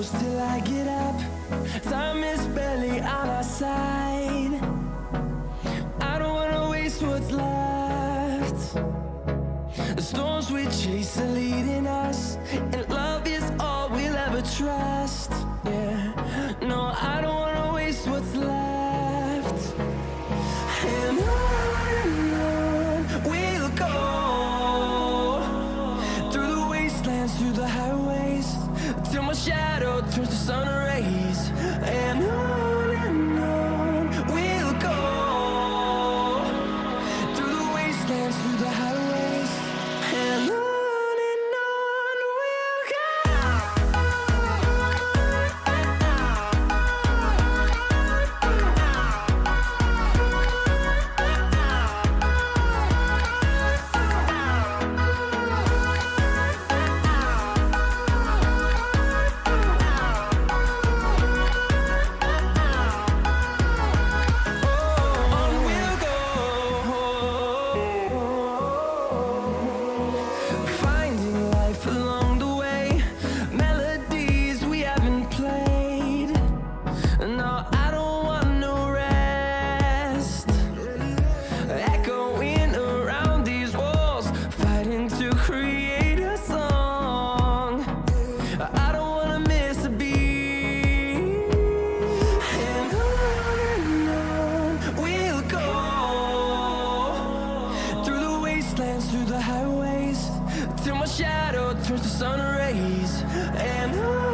close till I get up. Time is barely on our side. I don't wanna waste what's left. The storms we chase are leading through the highways Till my shadow turns to sun rays. And I